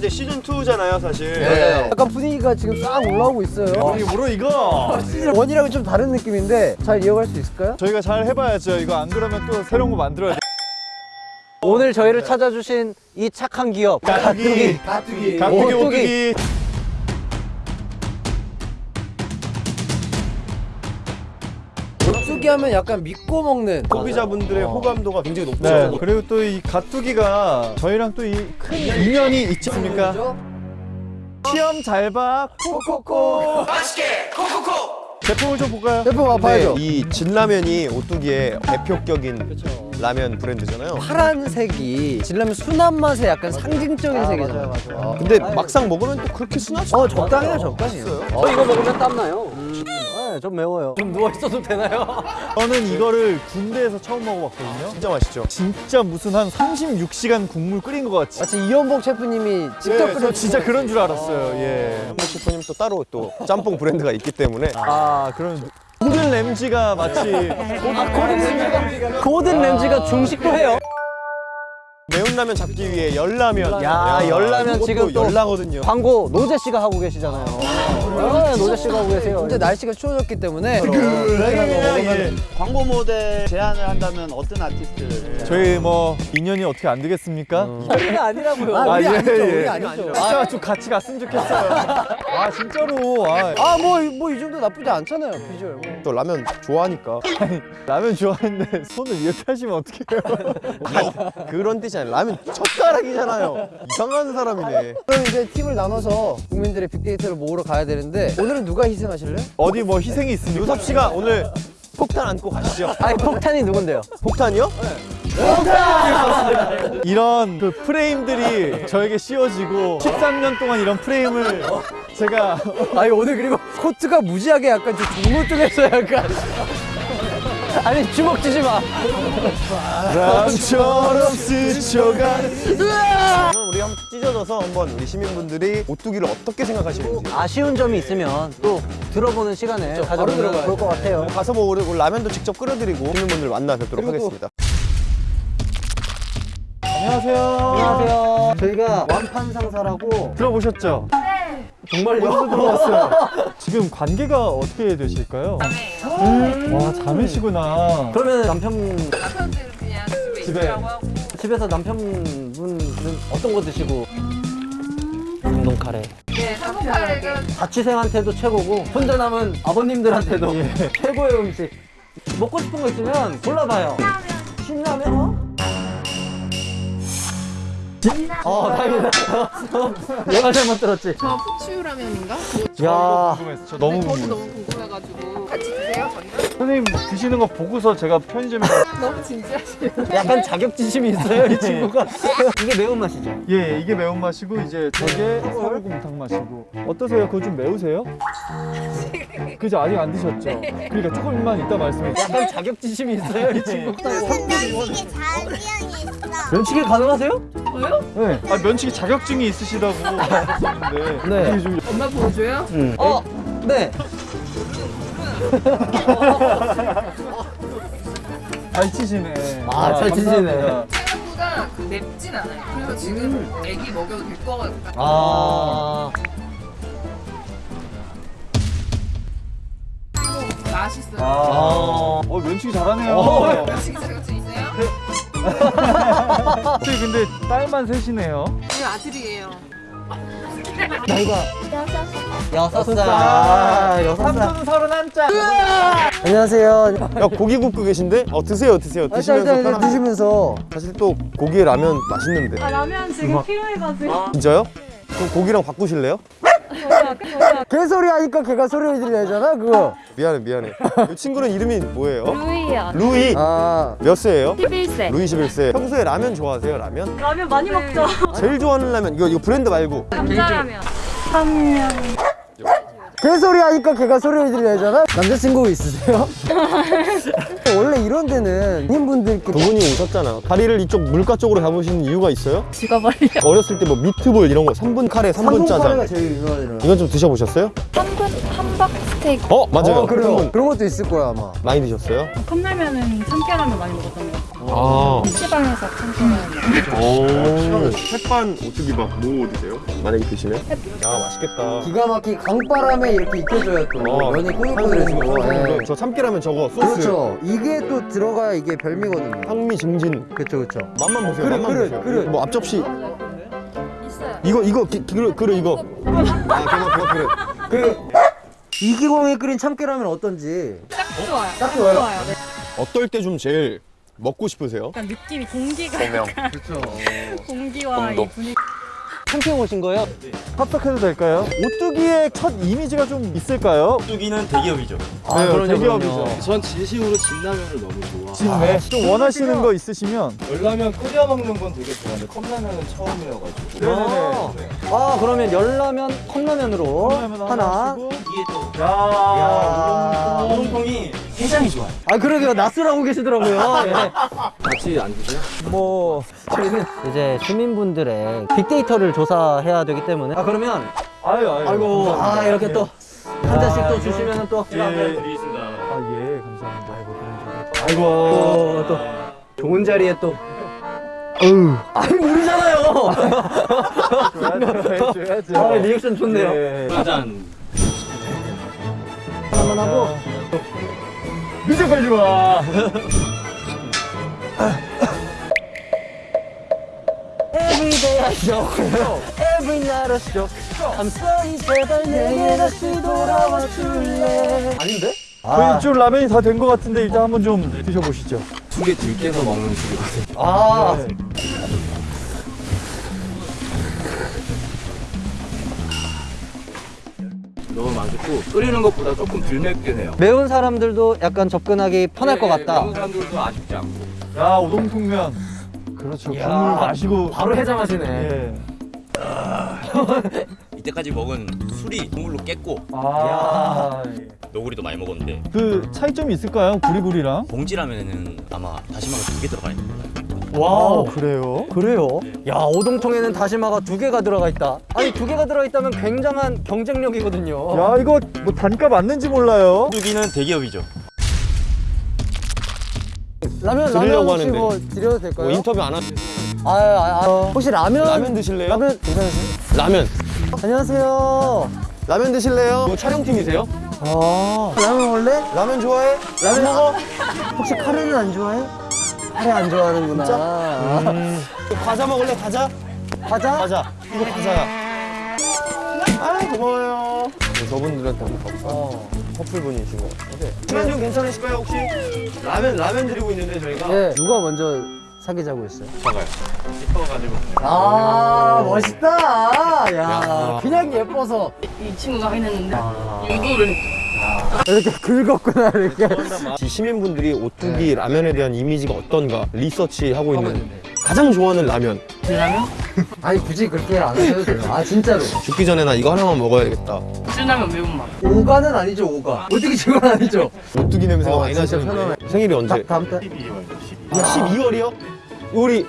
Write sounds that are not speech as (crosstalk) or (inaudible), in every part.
이제 시즌 2잖아요, 사실. 네. 약간 분위기가 지금 싹 올라오고 있어요. 뭐로 이거? 시즌 원이랑은 좀 다른 느낌인데 잘 이어갈 수 있을까요? 저희가 잘 해봐야죠. 이거 안 그러면 또 새로운 거 만들어야 돼. 오늘 저희를 찾아주신 이 착한 기업 가뚜기. 가뚜기. 가뚜기 오뚜기. 오뚜기. 오뚜기 하면 약간 믿고 먹는 소비자분들의 호감도가 굉장히 높죠. 네. 그리고 또 이 가뚜기가 저희랑 또 이 큰 인연이 있지 않습니까? 시험 잘 봐. 코코코. 제품을 좀 볼까요? 대표 와봐야죠. 이 진라면이 오뚜기의 대표격인 라면 브랜드잖아요. 파란색이 진라면 순한 맛의 약간 상징적인 색이잖아요. 아, 근데 막상 먹으면 또 그렇게 순하지 어 적당해요 적당해요. 저 이거 먹으면 땀나요 네, 좀 매워요 좀 누워있어도 되나요? (laughs) 저는 이거를 군대에서 처음 먹어봤거든요. 진짜 맛있죠. 진짜 무슨 한 36시간 국물 끓인 것 같이. 마치 이현복 셰프님이 직접 네, 저 끓여 진짜 그런 줄 알았어요. 예. 현복 셰프님 또 따로 또 짬뽕 브랜드가 있기 때문에 아, 그런 고든 램지가 마치 고든 램지가 중식도 해요 매운 라면 잡기 위해 열라면. 야, 열라면 지금 또 열라거든요. 광고 노재 씨가 하고 계시잖아요 네, 노재 씨가 하고 계세요 근데 날씨가 추워졌기 때문에 예. 광고 모델 제안을 한다면 어떤 아티스트를 저희 뭐 인연이 어떻게 안 되겠습니까? 우리가 아니라고요 아, 우리 아, 예, 아니죠 예. 우리 아니죠. 진짜 좀 같이 갔으면 좋겠어요. (laughs) 아 진짜로. 아, 아뭐 뭐 이 정도 나쁘지 않잖아요 비주얼. 뭐. 또 라면 좋아하니까 라면 좋아하는데 손을 이렇게 하시면 어떡해요? (laughs) 그런 뜻이 아니라 라면 젓가락이잖아요. 이상한 사람이네. 그럼 이제 팀을 나눠서 국민들의 빅데이터를 모으러 가야 되는데 오늘은 누가 희생하실래요? 어디 뭐 희생이 있습니까? 요섭 씨가 오늘 폭탄 안고 가시죠. 아니 폭탄이 누군데요? 폭탄이요? 이런 그 프레임들이 저에게 씌워지고 13년 동안 이런 프레임을 제가 아니 오늘 그리고 코트가 무지하게 약간 좀 종로쪽에서 약간 아니 주먹 쥐지 마 바람처럼 스쳐가 그럼 우리 한번 찢어져서 한번 우리 시민분들이 오뚜기를 어떻게 생각하시는지 아쉬운 점이 있으면 또 들어보는 시간에 가져보면. 좋을 것 같아요 가서 뭐 우리 라면도 직접 끓여드리고 시민분들 만나 뵙도록 하겠습니다. 안녕하세요. 안녕하세요 저희가 완판 상사라고 들어보셨죠? 정말 여기서 들어왔어요. (laughs) 지금 관계가 어떻게 되실까요? 음. 와 자매시구나. 그러면 남편 남편들은 그냥 집에 집에. 있으라고 하고 집에서 남편분은 어떤 거 드시고 감동 카레 네, 삼겹살은 자취생한테도 최고고 혼자 남은 아버님들한테도 최고의 음식 먹고 싶은 거 있으면 골라봐요 신라면 어? 어 다행이다 (laughs) 내가 잘못 들었지 저 푸추라면인가? 야 궁금했어. 저 너무 저도 궁금했어. 너무 궁금해가지고 같이 드세요 전날? 선생님 드시는 거 보고서 제가 편의점에 (laughs) 가- 너무 진지하시네요 약간 자격지심이 있어요 이 친구가 (laughs) 이게 매운맛이죠 예 이게 매운맛이고 이제 저게 살구탕 맛이고 어떠세요? 그거 좀 매우세요? (laughs) 그죠 아직 안 드셨죠? 그러니까 조금만 이따 말씀해 주세요. 약간 자격지심이 있어요 이 친구가 면식이 잘 이용했어. 면치기 가능하세요? 저요? 네. 아 면치기 자격증이 있으시다고 하셨는데 네. 좀 엄마 보여줘요? 어? 네 (laughs) 잘 치시네. 아, 잘 치시네. 생각보다 맵진 않아요 그래서 지금 애기 먹여도 될것 같아요 아 맛있어요 아, 어 면치기 잘하네요. 어. 음식 자격증 있어요? 혹시 근데 딸만 셋이네요. 저희 아들이에요 나이가 여섯 살 아, 여섯 살 삼촌 서른 한 짝. 안녕하세요. 야 고기 굽고 계신데? 어 드세요 드세요 아, 드시면서 일단 일단. 드시면서 사실 또 고기에 라면 맛있는데 아 라면 지금 필요해가지고 진짜요? 그럼 고기랑 바꾸실래요? 개소리 하니까 걔가 소리를 들려야잖아 그거. 미안해 미안해 이 친구는 이름이 뭐예요? 루이야 루이 아 몇 세예요? 11세 루이 11세 평소에 라면 좋아하세요 라면? 라면 많이 먹죠 제일 좋아하는 라면 이거 이거 브랜드 말고 감자라면 3년 개소리 하니까 걔가 소리를 들려야잖아. 남자친구 있으세요? (laughs) 원래 이런 데는 두 님분들께 분이 오셨잖아 다리를 이쪽 물가 쪽으로 잡으시는 이유가 있어요? 죽어버려 (laughs) 어렸을 때 뭐 미트볼 이런 거 3분 카레 3분 짜장 카레가 제일 유명하잖아요. 이건 좀 드셔보셨어요? 한국 함박 스테이크 어 맞아요 어, 그래요. 3분 그런 것도 있을 거야 아마. 많이 드셨어요? 컵라면은 참깨라면 많이 먹었던 것 같아요 아. PC방에서 참고해요. 오. 햇반 오뚜기 막뭐 어디세요? 만약에 드시면? 야 맛있겠다. 기가 막히 강바람에 이렇게 익혀줘야 또 어. 면이 꼬들꼬들해지고 예. 저 참깨라면 저거 소스. 그렇죠 이게 또 들어가야 이게 별미거든요 향미 증진. 그렇죠 그렇죠 맛만 보세요. 그릇, 맛만 그릇, 보세요. 그릇. 뭐 앞접시. 있어요. 이거 이거 기, 그릇 그릇 이거. 아 그거 그거 그릇. 그 이기광이 끓인 참깨라면 어떤지 딱 좋아요. 딱 좋아요? 네. 어떨 때 좀 제일 먹고 싶으세요? 약간 느낌이 공기가 약간 그렇죠 (laughs) 공기와 이 분위기. 캠핑 오신 거예요? 합석해도 될까요? 오뚜기의 첫 이미지가 좀 있을까요? 뚜기는 대기업이죠. 아, 네, 그럼요, 대기업이죠. 그럼요. 전 진심으로 진라면을 너무 좋아. 진네. 좀 원하시는 거 있으시면 열라면 끓여 먹는 건 되게 좋아하는데 컵라면은 처음이어가지고. 네네네. 아 그러면 열라면 컵라면으로 컵라면 하나. 이게 또 야, 우동통이 해장이 좋아요. 아 그러게요 낯설하고 계시더라고요. 예. (laughs) 같이 안 드세요? 뭐 저희는 이제 시민분들의 빅데이터를 조사해야 되기 때문에 아 그러면 아유 아유. 아이고 아 이렇게 또한 잔씩 또 주시면은 또 예. 드리겠습니다. 아 예, 감사합니다. 아이고 아이고 어, 또 좋은 자리에 또 어우 아니 모르잖아요. (laughs) 줘야죠. 해줘야죠. 아 리액션 좋네요. 예. 한번 하고 미적 빨리 와. Every day I show Every night I show I'm sorry 제발 내게 다시 돌아와 줄래 아닌데? 저희 이쪽 라면이 다 된 것 같은데 일단 한번 좀 드셔보시죠. 두 개 들깨서 먹는 두개거든요. 아 네. 너무 맛있고 끓이는 것보다 조금 덜 맵긴 해요. 매운 사람들도 약간 접근하기 편할 것 같다 매운 사람들도 아쉽지 않고. 야 우동통면. 그렇죠. 야, 국물 마시고. 바로 해장하시네 예. (laughs) 이때까지 먹은 술이 국물로 깼고 아. 너구리도 많이 먹었는데 그 차이점이 있을까요? 구리구리랑? 봉지라면은 아마 다시마가 두 개 들어가 있는 거예요. 와 그래요? 그래요? 야 오동통에는 다시마가 두 개가 들어가 있다 아니 두 개가 들어가 있다면 굉장한 경쟁력이거든요 야 이거 뭐 단가 맞는지 몰라요. 뚜기는 대기업이죠. 라면 드리려고 라면 하는데. 뭐 드려도 될까요? 뭐 인터뷰 안 하. 아, 아, 아, 혹시 라면 라면 드실래요? 라면 괜찮으세요? 라면. 안녕하세요 라면 드실래요? 뭐 촬영팀이세요? 아 라면 원래? 라면 좋아해? 라면 먹어? 혹시 카레는 안 좋아해? 카레 안 좋아하는구나 아, 과자 먹을래? 과자? 과자? 과자. 이거 과자야. 아 고마워요. 저분들한테 한번 가볼까? 어. 커플 분이신 것 같은데. 시간 좀 괜찮으실까요 혹시? 라면 라면 드리고 있는데 저희가. 예 누가 먼저 사귀자고 했어요? 봐봐요. 싶어가지고. 아 멋있다 야 야. 그냥 예뻐서 이 친구가 해냈는데 유도를 이렇게 긁었구나 이렇게 이 시민분들이 오뚜기 라면에 대한 이미지가 어떤가 리서치 하고 있는 가장 좋아하는 라면. 라면 (laughs) 아니 굳이 그렇게 안 하셔도 돼요 아 진짜로 죽기 전에 나 이거 하나만 먹어야겠다. 진라면 매운맛 오가는 아니죠 오가 어떻게 지금 아니죠 오뚜기 냄새가 어, 많이 나시는데 편안해. 생일이 언제? 다, 다음 달 12월 이요? 우리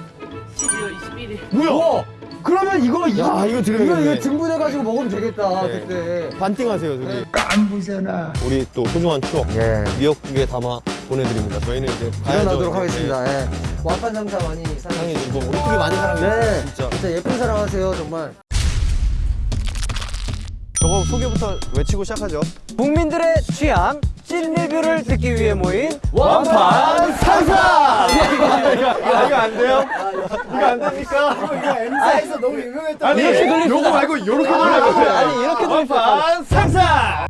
12월 21일 뭐야? 우와 그러면 이거 이거 야, 이거 드려야겠네. 이거, 이거 등분해가지고 먹으면 되겠다 네. 그때 반띵하세요 저기. 깐부잖아. 우리 또 소중한 추억 예 미역국에 담아 보내드립니다. 저희는 이제. 일어나도록. 하겠습니다 예. 완판 상사 많이 사랑해 사랑해 주고 오뚜기 많이 사랑해 네 주세요. 진짜. 진짜 예쁜 사랑하세요 정말 저거 소개부터 외치고 시작하죠. 국민들의 취향 찐 리뷰를 듣기 위해 모인 완판 상사. 이거 (laughs) 이거 안 돼요? 이거 안 됩니까? M사에서 너무 유명했던 아니 이렇게 요거 말고 요렇게 돌려보세요. 아니 이렇게 수 완판 상사.